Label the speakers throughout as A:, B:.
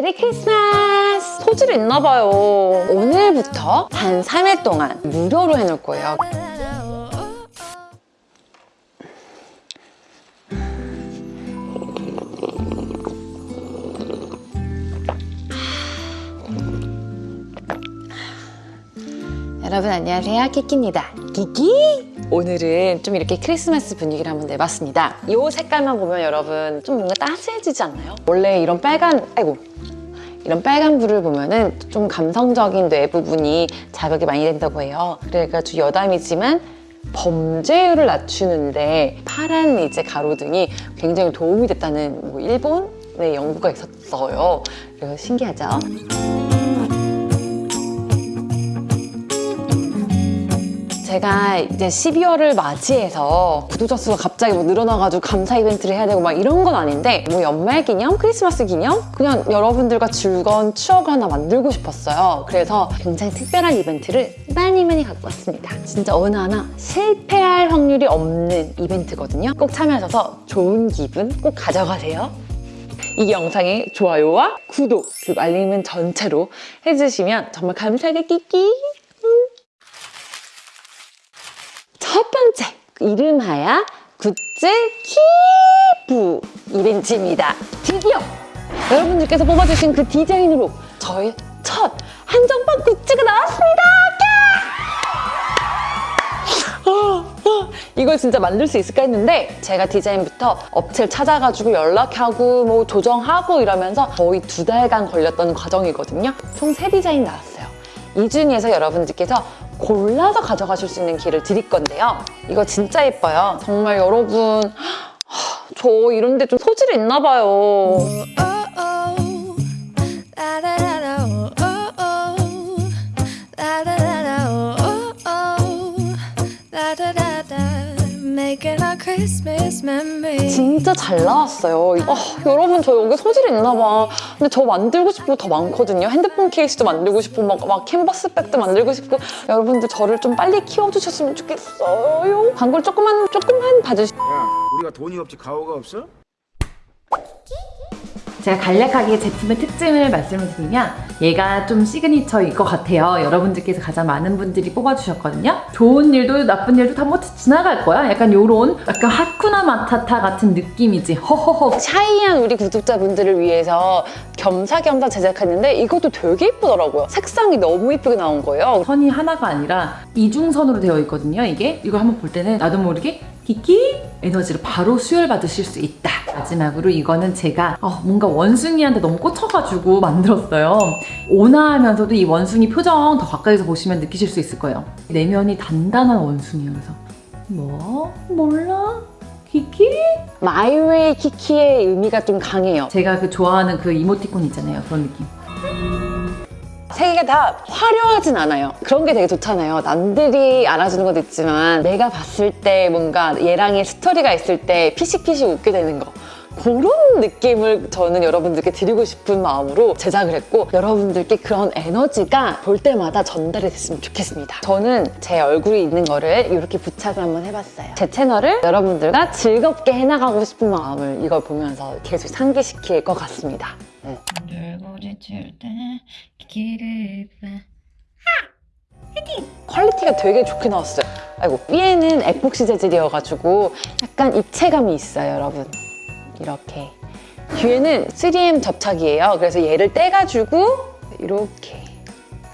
A: 메리 크리스마스! 소질 있나봐요. 오늘부터 단 3일 동안 무료로 해놓을 거예요. 여러분 안녕하세요 키키입니다 키키 오늘은 좀 이렇게 크리스마스 분위기를 한번 내봤습니다 이 색깔만 보면 여러분 좀 뭔가 따스해지지 않나요? 원래 이런 빨간 아이고 이런 빨간 불을 보면은 좀 감성적인 뇌 부분이 자극이 많이 된다고 해요 그래가지고 여담이지만 범죄율을 낮추는데 파란 이제 가로등이 굉장히 도움이 됐다는 뭐 일본의 연구가 있었어요 그래서 신기하죠? 제가 이제 12월을 맞이해서 구독자 수가 갑자기 뭐 늘어나가지고 감사 이벤트를 해야 되고 막 이런 건 아닌데 뭐 연말 기념, 크리스마스 기념 그냥 여러분들과 즐거운 추억을 하나 만들고 싶었어요. 그래서 굉장히 특별한 이벤트를 많이 많이 갖고 왔습니다. 진짜 어느 하나 실패할 확률이 없는 이벤트거든요. 꼭 참여하셔서 좋은 기분 꼭 가져가세요. 이 영상에 좋아요와 구독 그리고 알림은 전체로 해주시면 정말 감사하겠끼끼 첫 번째 이름하야 굿즈 키프 이벤트입니다. 드디어 여러분들께서 뽑아주신 그 디자인으로 저의 첫 한정판 굿즈가 나왔습니다. 아, 아, 이걸 진짜 만들 수 있을까 했는데 제가 디자인부터 업체를 찾아가지고 연락하고 뭐 조정하고 이러면서 거의 두 달간 걸렸던 과정이거든요. 총 세 디자인 나왔어요. 이 중에서 여러분들께서 골라서 가져가실 수 있는 기회를 드릴 건데요. 이거 진짜 예뻐요. 정말 여러분 하, 저 이런 데 좀 소질이 있나 봐요. 진짜 잘 나왔어요. 아, 여러분 저 여기 소질이 있나 봐. 근데 저 만들고 싶은 거 더 많거든요. 핸드폰 케이스도 만들고 싶고 막, 막 캔버스 bag도 만들고 싶고 여러분들 저를 좀 빨리 키워주셨으면 좋겠어요. 광고를 조금만 조금만 봐주시.
B: 야, 우리가 돈이 없지 가오가 없어?
C: 제가 간략하게 제품의 특징을 말씀을 드리면 얘가 좀 signature일 것 같아요. 여러분들께서 가장 많은 분들이 뽑아주셨거든요. 좋은 일도 나쁜 일도 다 뭐 지나갈 거야. 약간 요런 약간 Hakuna Matata 같은 느낌이지. 허허허.
A: shy한 우리 구독자분들을 위해서 겸사겸사 제작했는데 이것도 되게 예쁘더라고요. 색상이 너무 예쁘게 나온 거예요.
C: 선이 하나가 아니라 이중선으로 되어 있거든요. 이게 이거 한번 볼 때는 나도 모르게 키키 에너지를 바로 수혈받으실 수 있다. 마지막으로 이거는 제가 어, 뭔가 원숭이한테 너무 꽂혀가지고 만들었어요. 온화하면서도 이 원숭이 표정 더 가까이서 보시면 느끼실 수 있을 거예요. 내면이 단단한 원숭이에요. 그래서 뭐? 몰라? 키키?
A: My way 키키의 의미가 좀 강해요.
C: 제가 그 좋아하는 그 이모티콘 있잖아요. 그런 느낌.
A: 세 개가 다 화려하진 않아요. 그런 게 되게 좋잖아요. 남들이 알아주는 것도 있지만 내가 봤을 때 뭔가 얘랑의 스토리가 있을 때 피식피식 웃게 되는 거. 그런 느낌을 저는 여러분들께 드리고 싶은 마음으로 제작을 했고 여러분들께 그런 에너지가 볼 때마다 전달이 됐으면 좋겠습니다. 저는 제 얼굴이 있는 거를 이렇게 부착을 한번 해봤어요. 제 채널을 여러분들과 즐겁게 해나가고 싶은 마음을 이걸 보면서 계속 상기시킬 것 같습니다. 네.
D: 때깔을 봐.
A: Quality가 되게 좋게 나왔어요. 아이고 위에는 에폭시 재질이어가지고 약간 입체감이 있어요, 여러분. 이렇게. 뒤에는 3M 접착이에요. 그래서 얘를 떼가지고 이렇게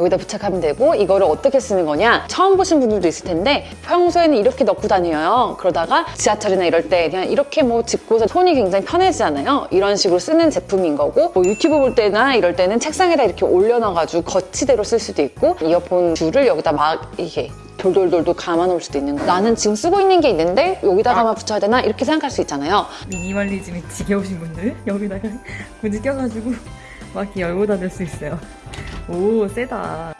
A: 여기다 부착하면 되고 이거를 어떻게 쓰는 거냐? 처음 보신 분들도 있을 텐데 평소에는 이렇게 넣고 다녀요. 그러다가 지하철이나 이럴 때 그냥 이렇게 뭐 짚고서 손이 굉장히 편해지잖아요? 이런 식으로 쓰는 제품인 거고 뭐 유튜브 볼 때나 이럴 때는 책상에다 이렇게 올려놔가지고 거치대로 쓸 수도 있고 이어폰 줄을 여기다 막 이게 돌돌돌돌 감아놓을 수도 있는 거. 나는 지금 쓰고 있는 게 있는데 여기다가만 붙여야 되나? 이렇게 생각할 수 있잖아요.
E: 미니멀리즘이 지겨우신 분들 여기다가 굳이 껴가지고 막 열고 다닐 수 있어요. 오 세다.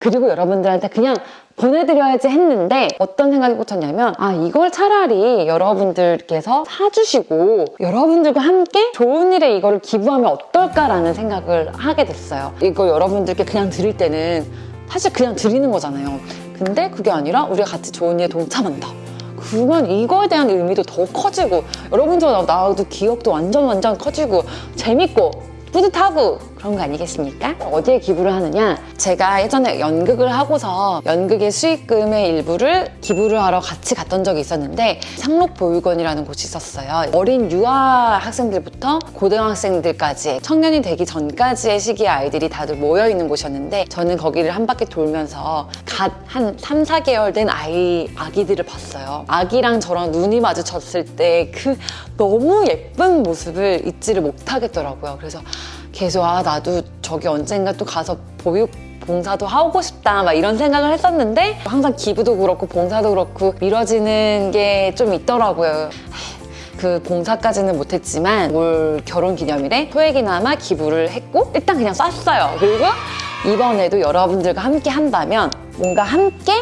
A: 그리고 여러분들한테 그냥 보내드려야지 했는데 어떤 생각이 꽂혔냐면 아 이걸 차라리 여러분들께서 사주시고 여러분들과 함께 좋은 일에 이거를 기부하면 어떨까라는 생각을 하게 됐어요. 이거 여러분들께 그냥 드릴 때는 사실 그냥 드리는 거잖아요. 근데 그게 아니라 우리가 같이 좋은 일에 동참한다. 그러면 이거에 대한 의미도 더 커지고 여러분들과 나와도 기억도 완전 완전 커지고 재밌고 뿌듯하고 그런 거 아니겠습니까? 어디에 기부를 하느냐? 제가 예전에 연극을 하고서 연극의 수익금의 일부를 기부를 하러 같이 갔던 적이 있었는데 상록보육원이라는 곳이 있었어요. 어린 유아 학생들부터 고등학생들까지 청년이 되기 전까지의 시기의 아이들이 다들 모여 있는 곳이었는데 저는 거기를 한 바퀴 돌면서 갓 한 3, 4개월 된 아이, 아기들을 봤어요. 아기랑 저랑 눈이 마주쳤을 때 그 너무 예쁜 모습을 잊지를 못하겠더라고요. 그래서 계속 아 나도 저기 언젠가 또 가서 보육 봉사도 하고 싶다 막 이런 생각을 했었는데 항상 기부도 그렇고 봉사도 그렇고 미뤄지는 게 좀 있더라고요. 그 봉사까지는 못했지만 올 결혼 기념일에 소액이나마 기부를 했고 일단 그냥 쐈어요. 그리고 이번에도 여러분들과 함께 한다면 뭔가 함께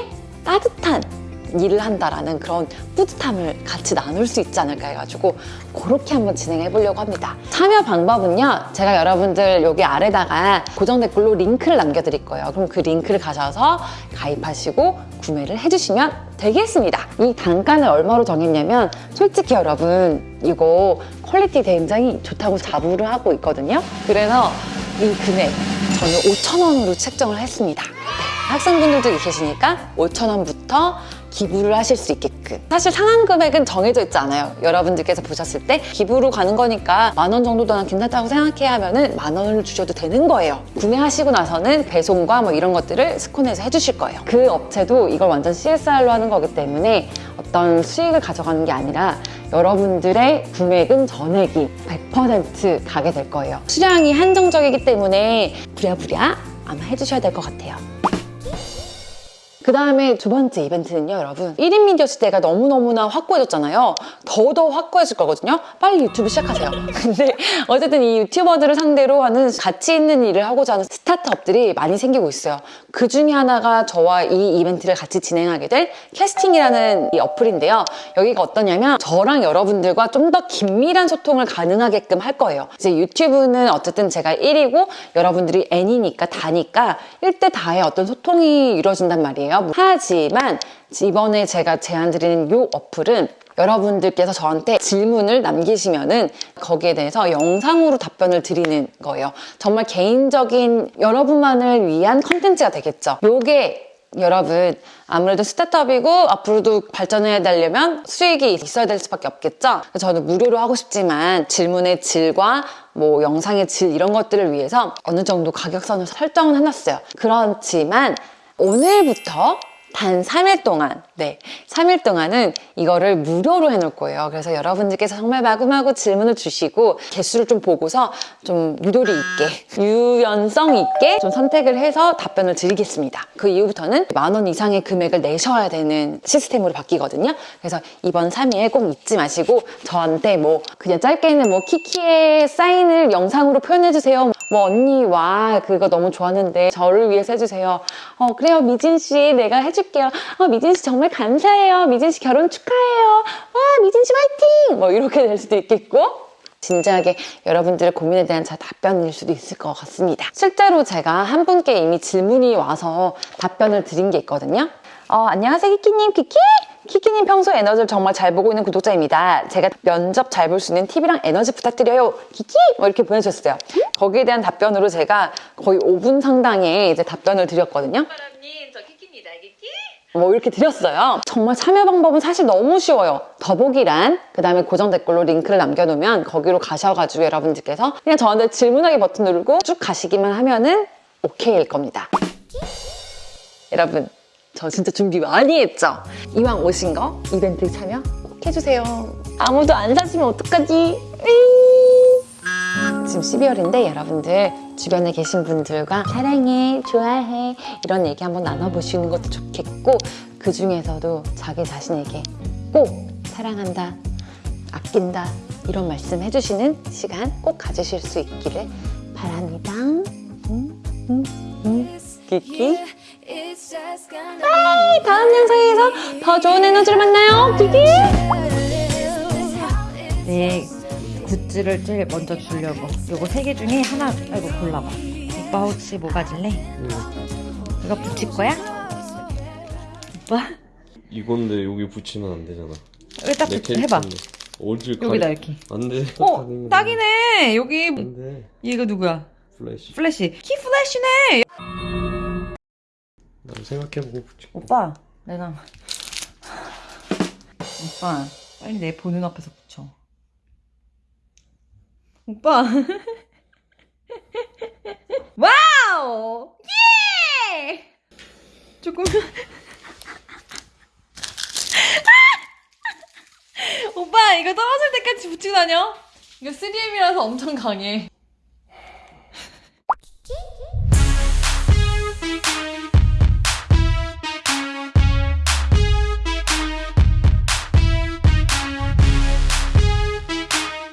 A: 따뜻한 일을 한다라는 그런 뿌듯함을 같이 나눌 수 있지 않을까 해가지고 그렇게 한번 진행해 보려고 합니다. 참여 방법은요. 제가 여러분들 여기 아래다가 고정 댓글로 링크를 남겨드릴 거예요. 그럼 그 링크를 가셔서 가입하시고 구매를 해주시면 되겠습니다. 이 단가는 얼마로 정했냐면 솔직히 여러분 이거 quality 굉장히 좋다고 자부를 하고 있거든요. 그래서 이 금액 저는 5,000원으로 책정을 했습니다. 네, 학생분들도 계시니까 5,000원부터 기부를 하실 수 있게끔. 사실 상한 금액은 정해져 있지 않아요. 여러분들께서 보셨을 때 기부로 가는 거니까 만 원 정도 난 괜찮다고 생각해 하면 은 만 원을 주셔도 되는 거예요. 구매하시고 나서는 배송과 뭐 이런 것들을 스콘에서 해주실 거예요. 그 업체도 이걸 완전 CSR로 하는 거기 때문에 어떤 수익을 가져가는 게 아니라 여러분들의 구매금 전액이 100% 가게 될 거예요. 수량이 한정적이기 때문에 부랴부랴 아마 해주셔야 될 것 같아요 그 다음에 두 번째 이벤트는요, 여러분. 1인 미디어 시대가 너무너무나 확고해졌잖아요. 더더 확고해질 거거든요. 빨리 유튜브 시작하세요. 근데 어쨌든 이 유튜버들을 상대로 하는 가치 있는 일을 하고자 하는 스타트업들이 많이 생기고 있어요. 그 중에 하나가 저와 이 이벤트를 같이 진행하게 될 캐스팅이라는 이 어플인데요. 여기가 어떠냐면 저랑 여러분들과 좀 더 긴밀한 소통을 가능하게끔 할 거예요. 이제 유튜브는 어쨌든 제가 1이고 여러분들이 N이니까 다니까 1대 다의 어떤 소통이 이루어진단 말이에요. 하지만 이번에 제가 제안 드리는 이 어플은 여러분들께서 저한테 질문을 남기시면은 거기에 대해서 영상으로 답변을 드리는 거예요. 정말 개인적인 여러분만을 위한 컨텐츠가 되겠죠. 요게 여러분 아무래도 스타트업이고 앞으로도 발전해야 되려면 수익이 있어야 될 수밖에 없겠죠. 저는 무료로 하고 싶지만 질문의 질과 뭐 영상의 질 이런 것들을 위해서 어느 정도 가격선을 설정은 해놨어요. 그렇지만 오늘부터 단 3일 동안, 네, 3일 동안은 이거를 무료로 해놓을 거예요. 그래서 여러분들께서 정말 마구마구 질문을 주시고 개수를 좀 보고서 좀 유도리 있게, 유연성 있게 좀 선택을 해서 답변을 드리겠습니다. 그 이후부터는 만 원 이상의 금액을 내셔야 되는 시스템으로 바뀌거든요. 그래서 이번 3일 꼭 잊지 마시고 저한테 뭐 그냥 짧게는 뭐 키키의 사인을 영상으로 표현해주세요. 뭐 언니 와 그거 너무 좋았는데 저를 위해서 해주세요. 어 그래요 미진 씨 내가 해 줄게요. 어 미진 씨 정말 감사해요. 미진 씨 결혼 축하해요. 와 미진 씨 화이팅! 뭐 이렇게 될 수도 있겠고 진지하게 여러분들의 고민에 대한 잘 답변일 수도 있을 것 같습니다. 실제로 제가 한 분께 이미 질문이 와서 답변을 드린 게 있거든요. 어, 안녕하세요, 키키님. 키키? 키키님 평소 에너지를 정말 잘 보고 있는 구독자입니다. 제가 면접 잘 볼 수 있는 팁이랑 에너지 부탁드려요. 키키? 뭐 이렇게 보내주셨어요. 거기에 대한 답변으로 제가 거의 5분 상당의 이제 답변을 드렸거든요. 뭐 이렇게 드렸어요. 정말 참여 방법은 사실 너무 쉬워요. 더보기란 그 다음에 고정 댓글로 링크를 남겨놓으면 거기로 가셔가지고 여러분들께서 그냥 저한테 질문하기 버튼 누르고 쭉 가시기만 하면은 오케이일 겁니다. 여러분 저 진짜 준비 많이 했죠? 이왕 오신 거 이벤트 참여 꼭 해주세요. 아무도 안 사시면 어떡하지? 지금 12월인데 여러분들 주변에 계신 분들과 사랑해, 좋아해 이런 얘기 한번 나눠보시는 것도 좋겠고 그 중에서도 자기 자신에게 꼭 사랑한다, 아낀다 이런 말씀 해주시는 시간 꼭 가지실 수 있기를 바랍니다. 음, 음, 음. Bye 다음 영상에서 더 좋은 에너지를 만나요. 키키.
D: 네 goods를 제일 먼저 주려고 요거 세 개 중에 하나 아이고 골라봐 오빠 혹시 뭐 가질래? 이거 붙일 거야? 오빠?
F: 이건데 여기 붙이면 안 되잖아. 내
D: 붙- 해봐.
F: 어딜
C: 여기다 이렇게.
F: 안 돼.
C: 어 딱이네. 여기
F: 안 돼.
C: 얘가 누구야?
F: 플래시.
C: 플래시. 키 플래시네.
F: 난 생각해보고 붙여.
C: 오빠 내가 오빠 빨리 내 보는 앞에서 붙여. 오빠. Wow! Yeah! 조금 오빠 이거 떨어질 때까지 붙이고 다녀? 이거 3M이라서 엄청 강해.